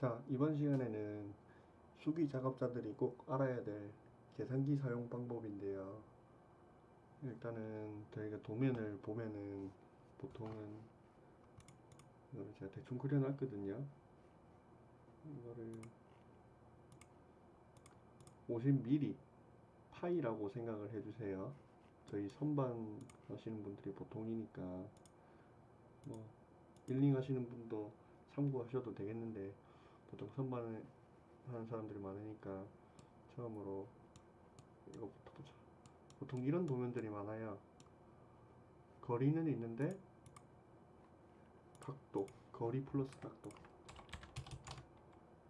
자, 이번 시간에는 수기 작업자들이 꼭 알아야 될 계산기 사용 방법인데요. 일단은 저희가 도면을 보면은 보통은 이거를 제가 대충 그려놨거든요. 이거를 50mm 파이라고 생각을 해주세요. 저희 선반 하시는 분들이 보통이니까 뭐 일링 하시는 분도 참고하셔도 되겠는데 보통 선반을 하는 사람들이 많으니까 처음으로 이거부터 보자. 보통 이런 도면들이 많아요. 거리는 있는데 각도, 거리 플러스 각도.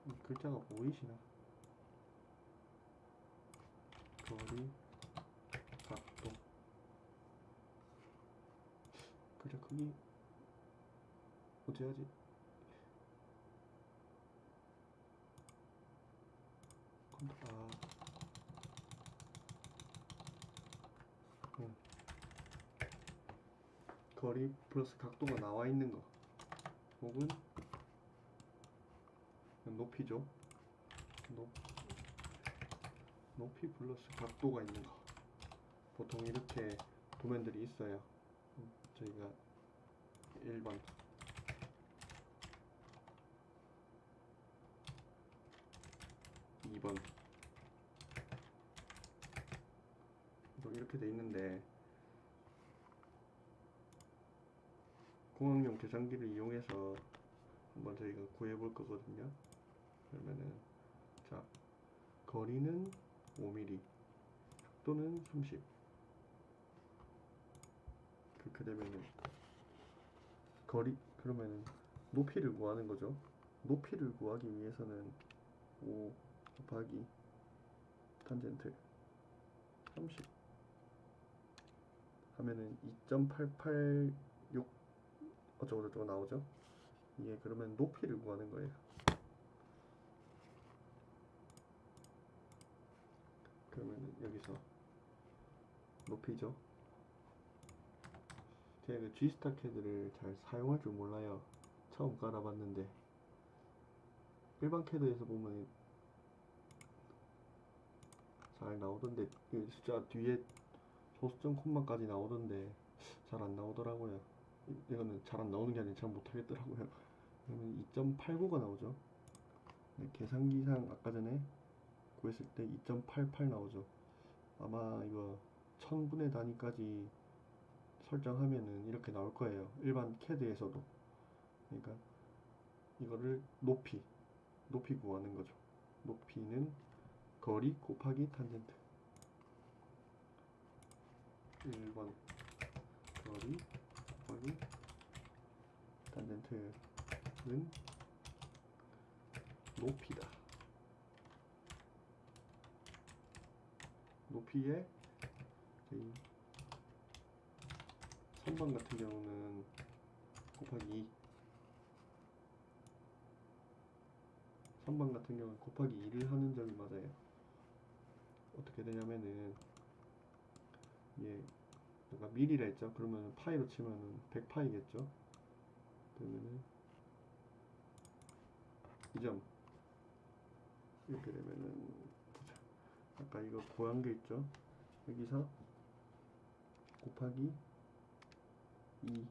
이 글자가 보이시나? 거리, 각도. 글자 크기 어찌 하지? 컨트 아. 음. 거리 플러스 각도가 나와 있는 거. 혹은 높이죠. 높, 높이 플러스 각도가 있는 거. 보통 이렇게 도면들이 있어요. 음, 저희가 1번 2번. 뭐 이렇게 돼 있는데 공학용 계산기를 이용해서 한번 저희가 구해 볼 거거든요. 그러면은 자 거리는 5mm 각도는 30 그렇게 되면은 거리 그러면은 높이를 구하는 거죠. 높이를 구하기 위해서는 5 곱하기 탄젠트 30 하면은 2.886 어쩌고저쩌고 나오죠? 이게 그러면 높이를 구하는 거예요. 그러면은 여기서 높이죠? 제가 그 G스타 캐드를 잘 사용할 줄 몰라요. 처음 깔아봤는데. 일반 캐드에서 보면 잘 나오던데. 그 숫자 뒤에 소수점 콤마까지 나오던데 잘 안 나오더라고요 이- 이거는 잘 안 나오는 게 아니라 잘 못하겠더라고요. 그러면 2.89가 나오죠. 네, 계산기상 아까 전에 구했을 때 2.88 나오죠. 아마 이거 1000분의 단위까지 설정하면은 이렇게 나올 거예요. 일반 캐드에서도. 그러니까 이거를 높이 높이 구하는 거죠. 높이는 거리 곱하기 탄젠트. 1번 거리 곱하기 탄젠트는 높이다. 높이에 선반 같은 경우는 곱하기 2 선반 같은 경우는 곱하기 2를 하는 점이 맞아요. 어떻게 되냐면은 얘 내가 밀이라 했죠. 그러면 파이로 치면은 100파이겠죠. 그러면은 이 점. 이렇게 되면은 아까 이거 고한 게 있죠. 여기서 곱하기 2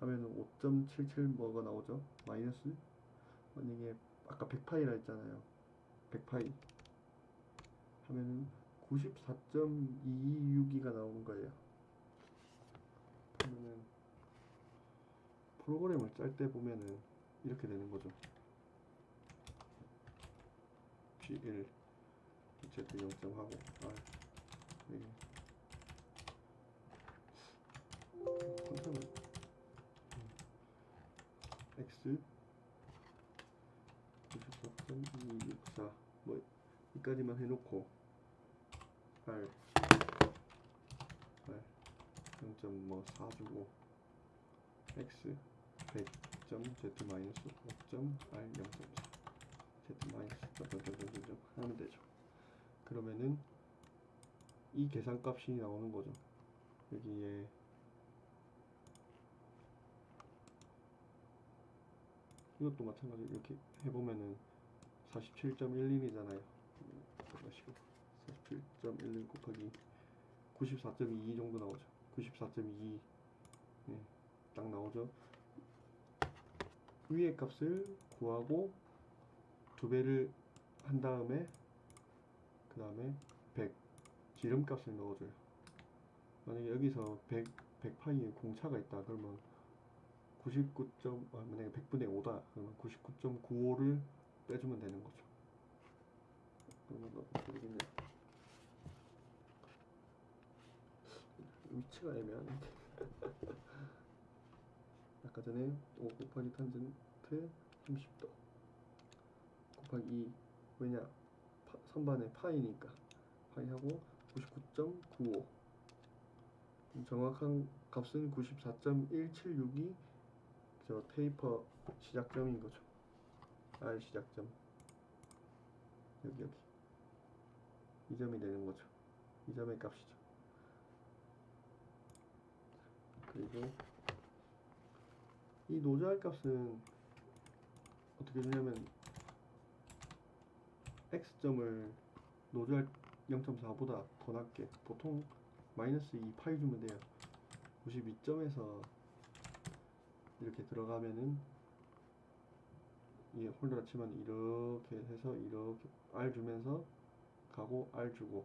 하면은 5.77 뭐가 나오죠? 마이너스? 만약에 아까 100파이라 했잖아요. 100파이. 하면은 94.226가 나오는 거예요. 그러면은 프로그램을 짤 때 보면은 이렇게 되는 거죠. G1 Z 0점 하고 R. 이게 컨트롤. X 94.264 뭐 이까지만 해놓고 R R 0.뭐4 주고 X 100점 Z 마이너스 5점 R 0.4 Z 마이너스 점점점점점 하면 되죠 그러면은 이 계산값이 나오는 거죠 여기에 이것도 마찬가지로 이렇게 해보면은 47.11이잖아요. 마시고 47.11 곱하기 94.22 정도 나오죠. 94.22 네, 딱 나오죠. 위의 값을 구하고 두 배를 한 다음에 그 다음에 100 지름값을 넣어줘요. 만약에 여기서 100 100 파이에 공차가 있다 그러면 99. 아, 만약에 100분의 5다 그러면 99.95를 빼주면 되는 거죠. 그러면 어떻게 되겠냐? 위치가 애매한데. 아까 전에 5 곱하기 탄젠트 30도 곱하기 2 왜냐 파, 선반의 파이니까 파이하고 99.95 정확한 값은 94.176이 저 테이퍼 시작점인 거죠. R 시작점 여기 여기 이 점이 되는 거죠. 이 점의 값이죠. 그리고 이 노즈할 값은 어떻게 주냐면 x점을 노즈할 0.4보다 더 낮게 보통 마이너스 2 파이 주면 돼요. 92점에서 이렇게 들어가면은 이 홀더 라 치면 이렇게 해서 이렇게 R 주면서 가고 R 주고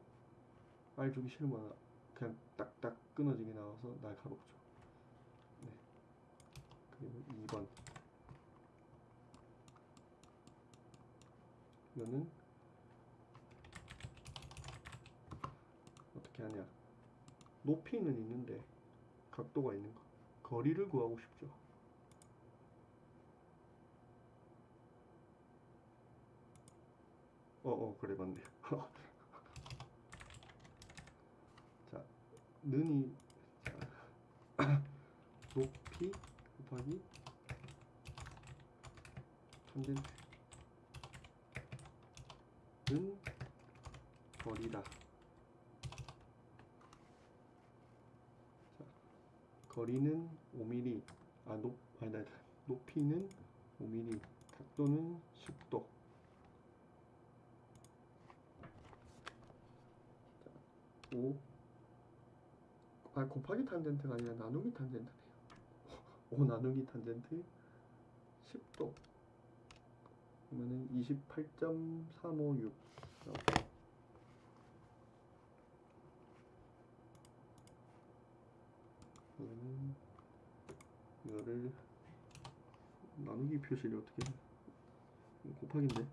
R 주기 싫으면 그냥 딱딱 끊어지게 나와서 날카롭죠. 네. 그리고 2번 이거는 어떻게 하냐 높이는 있는데 각도가 있는 거 거리를 구하고 싶죠. 어, 어, 그래, 맞네. 자, 자, 높이 곱하기 탄젠트. 는 거리다. 자, 거리는 5mm, 아, 높, 아니다, 높이는 5mm, 각도는 10도. 5 아, 곱하기 탄젠트가 아니라 나누기 탄젠트네요. 5 나누기 탄젠트 10도. 그러면은 28.356. 그러면 이거를 나누기 표시를 어떻게 해? 곱하기인데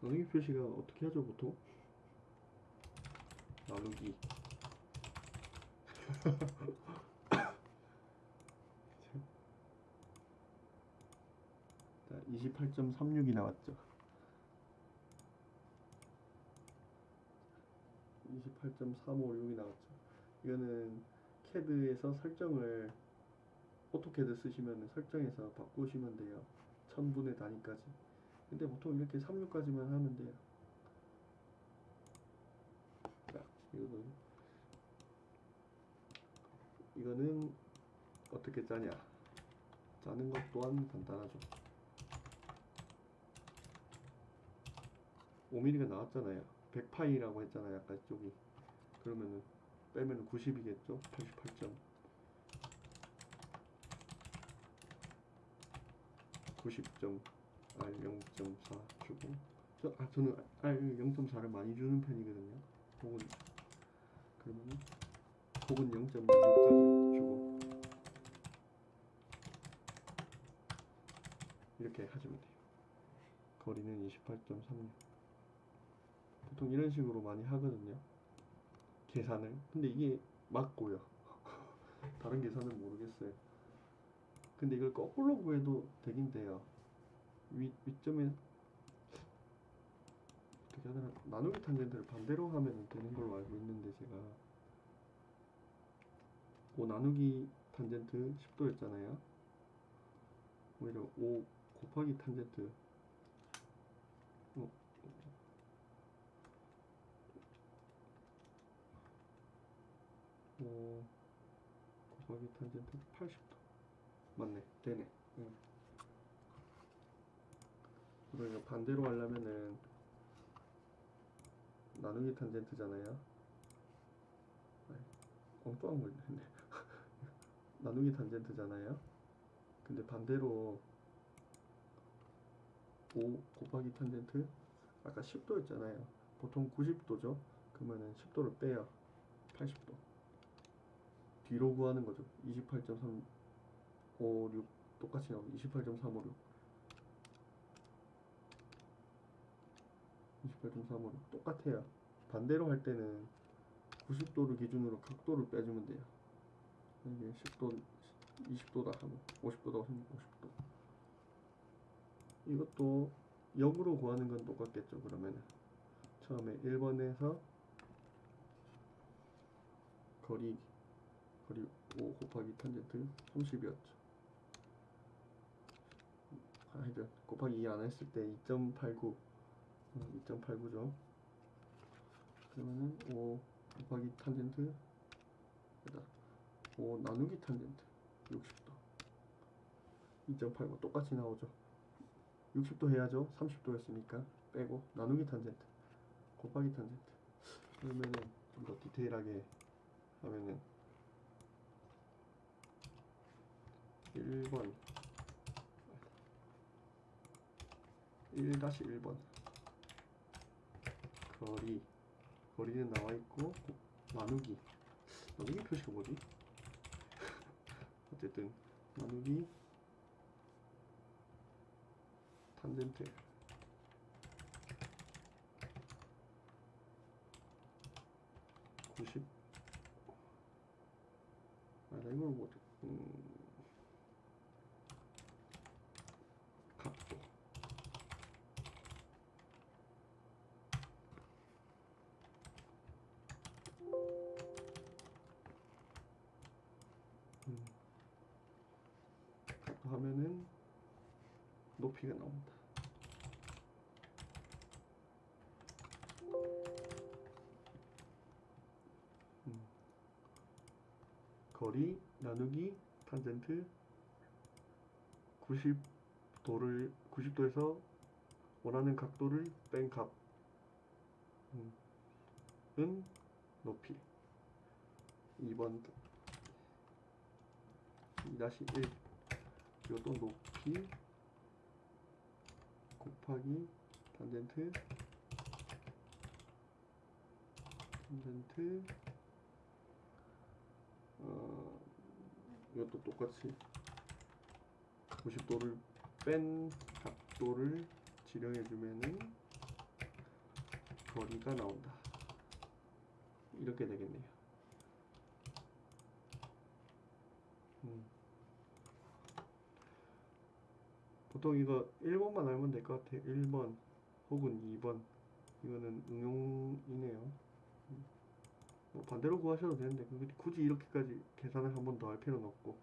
나누기 표시가 어떻게 하죠 보통? 나누기 자 28.36이 나왔죠. 28.356이 나왔죠. 이거는 캐드에서 설정을 AutoCAD 쓰시면 설정에서 바꾸시면 돼요. 1000분의 단위까지. 근데 보통 이렇게 36까지만 하면 돼요. 자, 이거는 이거는 어떻게 짜냐? 짜는 것 또한 간단하죠. 5mm가 나왔잖아요. 100파이라고 했잖아요. 아까 쪽이. 그러면은 빼면 90이겠죠? 88점. 90점 R 0.4 주고 저, 아, 저는 R 0.4를 많이 주는 편이거든요. 혹은 그러면은 혹은 0.6까지 주고 이렇게 하시면 돼요. 거리는 28.36. 보통 이런 식으로 많이 하거든요. 계산을. 근데 이게 맞고요. 다른 계산은 모르겠어요. 근데 이걸 거꾸로 구해도 되긴 돼요. 위, 위점에 어떻게 하더라 나누기 탄젠트를 반대로 하면 되는 걸로 알고 있는데 제가 5 나누기 탄젠트 10도였잖아요. 오히려 5 곱하기 탄젠트 어. 5 곱하기 탄젠트 80도 맞네 되네 응. 그러니까 반대로 하려면은 나누기 탄젠트잖아요 엉뚱한 걸 했네 나누기 탄젠트잖아요. 근데 반대로 5 곱하기 탄젠트 아까 10도였잖아요. 보통 90도죠. 그러면은 10도를 빼요. 80도. 뒤로 구하는 거죠. 28.356 똑같이 나오고 28.356 28.356 똑같아요. 반대로 할 때는 90도를 기준으로 각도를 빼주면 돼요. 이게 10도, 20도다 하면 50도다 하면 50도. 이것도 역으로 구하는 건 똑같겠죠. 그러면은 처음에 1번에서 거리 거리 5 곱하기 탄젠트 30이었죠. 하여튼 곱하기 2 안 했을 때 2.89 2.89죠. 그러면은 5 곱하기 탄젠트 5 나누기 탄젠트 60도. 2.89 똑같이 나오죠. 60도 해야죠. 30도 였으니까 빼고 나누기 탄젠트 곱하기 탄젠트 그러면은 좀 더 디테일하게 하면은 1번. 1-1번. 거리. 거리는 나와 있고 곱- 나누기. 나누기 표시가 뭐지? 어쨌든 나누기 탄젠트 구십. 아, 나 이걸 못, 음, 거리 나누기 탄젠트 90도를 90도에서 원하는 각도를 뺀 값. 음, 은 높이. 2번 2-1 이것도 높이 곱하기 탄젠트. 탄젠트 이것도 똑같이 90도를 뺀 각도를 지령해 주면은 거리가 나온다. 이렇게 되겠네요. 음. 보통 이거 1번만 알면 될 것 같아요. 1번 혹은 2번. 이거는 응용이네요. 음. 뭐 반대로 구하셔도 되는데 그- 굳이 이렇게까지 계산을 한 번 더 할 필요는 없고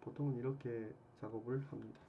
보통은 이렇게 작업을 합니다.